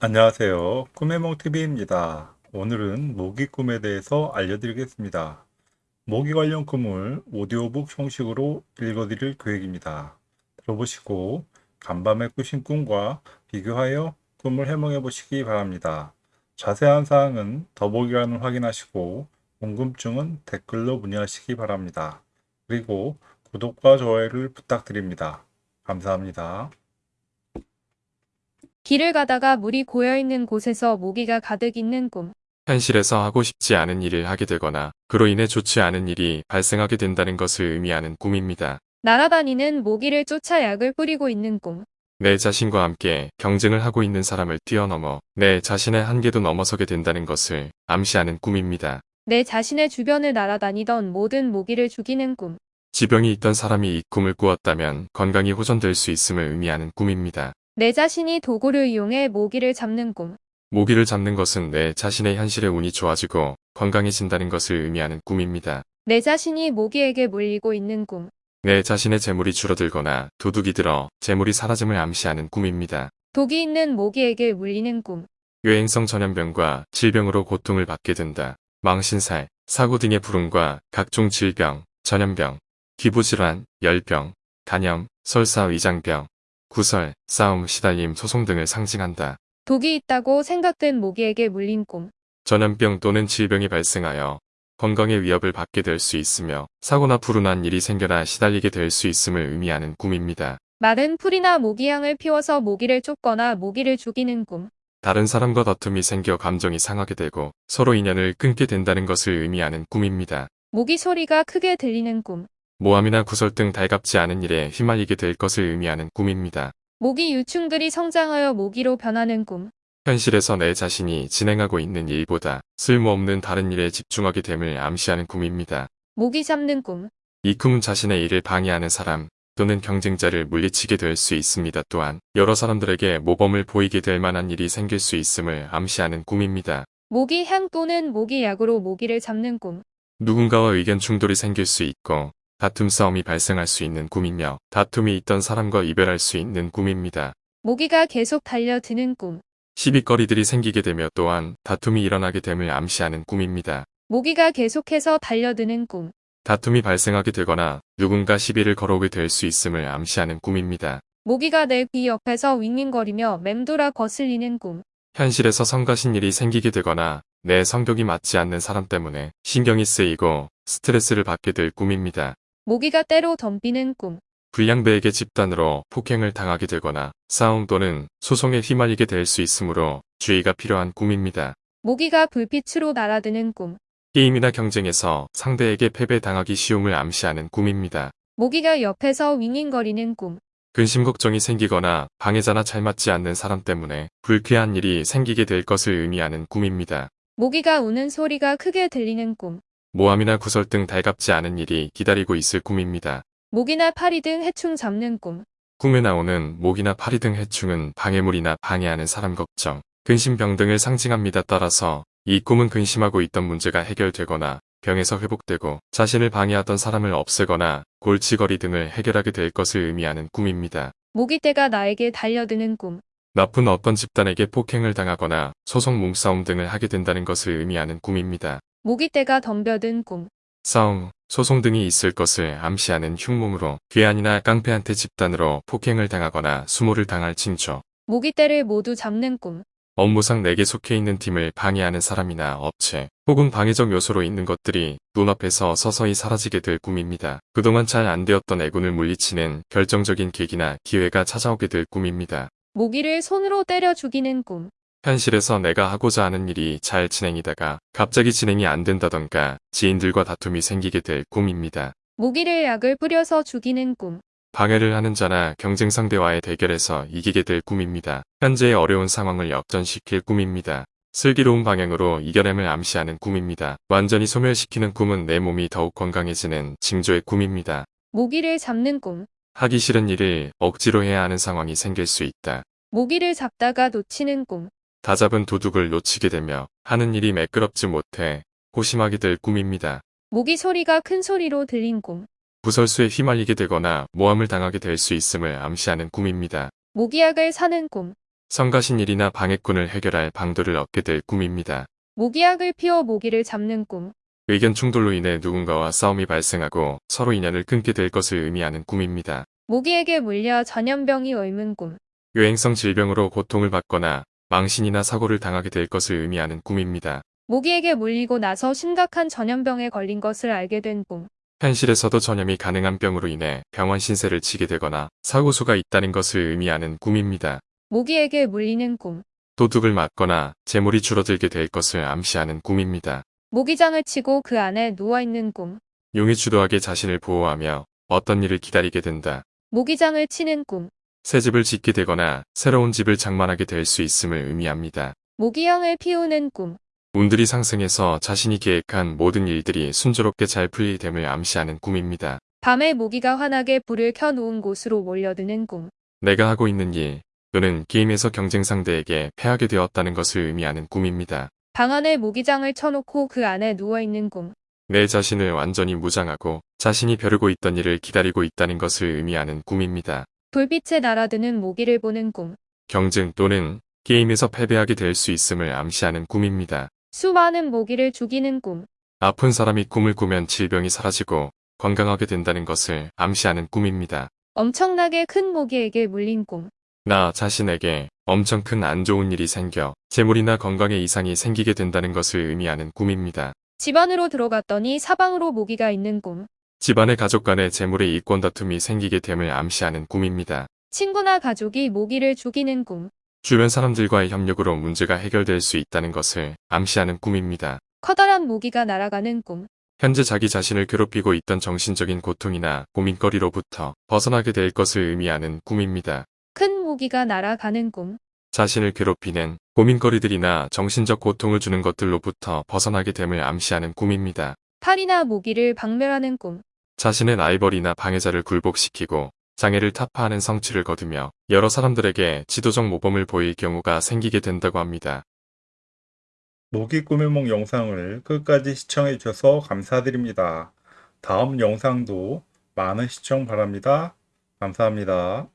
안녕하세요. 꿈해몽TV입니다. 오늘은 모기 꿈에 대해서 알려드리겠습니다. 모기 관련 꿈을 오디오북 형식으로 읽어드릴 계획입니다. 들어보시고 간밤에 꾸신 꿈과 비교하여 꿈을 해몽해 보시기 바랍니다. 자세한 사항은 더보기란을 확인하시고 궁금증은 댓글로 문의하시기 바랍니다. 그리고 구독과 좋아요를 부탁드립니다. 감사합니다. 길을 가다가 물이 고여있는 곳에서 모기가 가득 있는 꿈. 현실에서 하고 싶지 않은 일을 하게 되거나 그로 인해 좋지 않은 일이 발생하게 된다는 것을 의미하는 꿈입니다. 날아다니는 모기를 쫓아 약을 뿌리고 있는 꿈. 내 자신과 함께 경쟁을 하고 있는 사람을 뛰어넘어 내 자신의 한계도 넘어서게 된다는 것을 암시하는 꿈입니다. 내 자신의 주변을 날아다니던 모든 모기를 죽이는 꿈. 지병이 있던 사람이 이 꿈을 꾸었다면 건강이 호전될 수 있음을 의미하는 꿈입니다. 내 자신이 도구를 이용해 모기를 잡는 꿈. 모기를 잡는 것은 내 자신의 현실의 운이 좋아지고 건강해진다는 것을 의미하는 꿈입니다. 내 자신이 모기에게 물리고 있는 꿈. 내 자신의 재물이 줄어들거나 도둑이 들어 재물이 사라짐을 암시하는 꿈입니다. 독이 있는 모기에게 물리는 꿈. 유행성 전염병과 질병으로 고통을 받게 된다. 망신살, 사고 등의 불운과 각종 질병, 전염병, 기부질환, 열병, 간염, 설사 위장병, 구설, 싸움, 시달림, 소송 등을 상징한다. 독이 있다고 생각된 모기에게 물린 꿈. 전염병 또는 질병이 발생하여 건강에 위협을 받게 될 수 있으며 사고나 불운한 일이 생겨나 시달리게 될 수 있음을 의미하는 꿈입니다. 마른 풀이나 모기향을 피워서 모기를 쫓거나 모기를 죽이는 꿈. 다른 사람과 다툼이 생겨 감정이 상하게 되고 서로 인연을 끊게 된다는 것을 의미하는 꿈입니다. 모기 소리가 크게 들리는 꿈. 모함이나 구설 등 달갑지 않은 일에 휘말리게 될 것을 의미하는 꿈입니다. 모기 유충들이 성장하여 모기로 변하는 꿈. 현실에서 내 자신이 진행하고 있는 일보다 쓸모없는 다른 일에 집중하게 됨을 암시하는 꿈입니다. 모기 잡는 꿈. 이 꿈은 자신의 일을 방해하는 사람 또는 경쟁자를 물리치게 될 수 있습니다. 또한 여러 사람들에게 모범을 보이게 될 만한 일이 생길 수 있음을 암시하는 꿈입니다. 모기 향 또는 모기 약으로 모기를 잡는 꿈. 누군가와 의견 충돌이 생길 수 있고 다툼 싸움이 발생할 수 있는 꿈이며 다툼이 있던 사람과 이별할 수 있는 꿈입니다. 모기가 계속 달려드는 꿈. 시비거리들이 생기게 되며 또한 다툼이 일어나게 됨을 암시하는 꿈입니다. 모기가 계속해서 달려드는 꿈. 다툼이 발생하게 되거나 누군가 시비를 걸어오게 될 수 있음을 암시하는 꿈입니다. 모기가 내 귀 옆에서 윙윙거리며 맴돌아 거슬리는 꿈. 현실에서 성가신 일이 생기게 되거나 내 성격이 맞지 않는 사람 때문에 신경이 쓰이고 스트레스를 받게 될 꿈입니다. 모기가 때로 덤비는 꿈. 불량배에게 집단으로 폭행을 당하게 되거나 싸움 또는 소송에 휘말리게 될 수 있으므로 주의가 필요한 꿈입니다. 모기가 불빛으로 날아드는 꿈. 게임이나 경쟁에서 상대에게 패배당하기 쉬움을 암시하는 꿈입니다. 모기가 옆에서 윙윙거리는 꿈. 근심 걱정이 생기거나 방해자나 잘 맞지 않는 사람 때문에 불쾌한 일이 생기게 될 것을 의미하는 꿈입니다. 모기가 우는 소리가 크게 들리는 꿈. 모함이나 구설 등 달갑지 않은 일이 기다리고 있을 꿈입니다. 모기나 파리 등 해충 잡는 꿈. 꿈에 나오는 모기나 파리 등 해충은 방해물이나 방해하는 사람 걱정, 근심병 등을 상징합니다. 따라서 이 꿈은 근심하고 있던 문제가 해결되거나 병에서 회복되고 자신을 방해하던 사람을 없애거나 골치거리 등을 해결하게 될 것을 의미하는 꿈입니다. 모기떼가 나에게 달려드는 꿈. 나쁜 어떤 집단에게 폭행을 당하거나 소송 몸싸움 등을 하게 된다는 것을 의미하는 꿈입니다. 모기떼가 덤벼든 꿈. 싸움, 소송 등이 있을 것을 암시하는 흉몽으로 괴한이나 깡패한테 집단으로 폭행을 당하거나 수모를 당할 징조, 모기떼를 모두 잡는 꿈. 업무상 내게 속해 있는 팀을 방해하는 사람이나 업체 혹은 방해적 요소로 있는 것들이 눈앞에서 서서히 사라지게 될 꿈입니다. 그동안 잘 안 되었던 애군을 물리치는 결정적인 계기나 기회가 찾아오게 될 꿈입니다. 모기를 손으로 때려 죽이는 꿈. 현실에서 내가 하고자 하는 일이 잘 진행이다가 갑자기 진행이 안 된다던가 지인들과 다툼이 생기게 될 꿈입니다. 모기를 약을 뿌려서 죽이는 꿈. 방해를 하는 자나 경쟁 상대와의 대결에서 이기게 될 꿈입니다. 현재의 어려운 상황을 역전시킬 꿈입니다. 슬기로운 방향으로 이겨냄을 암시하는 꿈입니다. 완전히 소멸시키는 꿈은 내 몸이 더욱 건강해지는 징조의 꿈입니다. 모기를 잡는 꿈. 하기 싫은 일을 억지로 해야 하는 상황이 생길 수 있다. 모기를 잡다가 놓치는 꿈. 다 잡은 도둑을 놓치게 되며 하는 일이 매끄럽지 못해 고심하게 될 꿈입니다. 모기 소리가 큰 소리로 들린 꿈. 구설수에 휘말리게 되거나 모함을 당하게 될 수 있음을 암시하는 꿈입니다. 모기약을 사는 꿈. 성가신 일이나 방해꾼을 해결할 방도를 얻게 될 꿈입니다. 모기약을 피워 모기를 잡는 꿈. 의견 충돌로 인해 누군가와 싸움이 발생하고 서로 인연을 끊게 될 것을 의미하는 꿈입니다. 모기에게 물려 전염병이 옮은 꿈. 유행성 질병으로 고통을 받거나 망신이나 사고를 당하게 될 것을 의미하는 꿈입니다. 모기에게 물리고 나서 심각한 전염병에 걸린 것을 알게 된 꿈. 현실에서도 전염이 가능한 병으로 인해 병원 신세를 지게 되거나 사고수가 있다는 것을 의미하는 꿈입니다. 모기에게 물리는 꿈. 도둑을 맞거나 재물이 줄어들게 될 것을 암시하는 꿈입니다. 모기장을 치고 그 안에 누워있는 꿈. 용이 주도하게 자신을 보호하며 어떤 일을 기다리게 된다. 모기장을 치는 꿈. 새 집을 짓게 되거나 새로운 집을 장만하게 될 수 있음을 의미합니다. 모기향을 피우는 꿈. 운들이 상승해서 자신이 계획한 모든 일들이 순조롭게 잘 풀릴 됨을 암시하는 꿈입니다. 밤에 모기가 환하게 불을 켜놓은 곳으로 몰려드는 꿈. 내가 하고 있는 일 또는 게임에서 경쟁 상대에게 패하게 되었다는 것을 의미하는 꿈입니다. 방 안에 모기장을 쳐놓고 그 안에 누워있는 꿈. 내 자신을 완전히 무장하고 자신이 벼르고 있던 일을 기다리고 있다는 것을 의미하는 꿈입니다. 불빛에 날아드는 모기를 보는 꿈. 경쟁 또는 게임에서 패배하게 될 수 있음을 암시하는 꿈입니다. 수많은 모기를 죽이는 꿈. 아픈 사람이 꿈을 꾸면 질병이 사라지고 건강하게 된다는 것을 암시하는 꿈입니다. 엄청나게 큰 모기에게 물린 꿈. 나 자신에게 엄청 큰 안 좋은 일이 생겨 재물이나 건강에 이상이 생기게 된다는 것을 의미하는 꿈입니다. 집 안으로 들어갔더니 사방으로 모기가 있는 꿈. 집안의 가족 간의 재물의 이권 다툼이 생기게 됨을 암시하는 꿈입니다. 친구나 가족이 모기를 죽이는 꿈. 주변 사람들과의 협력으로 문제가 해결될 수 있다는 것을 암시하는 꿈입니다. 커다란 모기가 날아가는 꿈. 현재 자기 자신을 괴롭히고 있던 정신적인 고통이나 고민거리로부터 벗어나게 될 것을 의미하는 꿈입니다. 큰 모기가 날아가는 꿈. 자신을 괴롭히는 고민거리들이나 정신적 고통을 주는 것들로부터 벗어나게 됨을 암시하는 꿈입니다. 탈이나 모기를 박멸하는 꿈. 자신의 라이벌이나 방해자를 굴복시키고 장애를 타파하는 성취를 거두며 여러 사람들에게 지도적 모범을 보일 경우가 생기게 된다고 합니다. 모기 꾸며몽 영상을 끝까지 시청해 주셔서 감사드립니다. 다음 영상도 많은 시청 바랍니다. 감사합니다.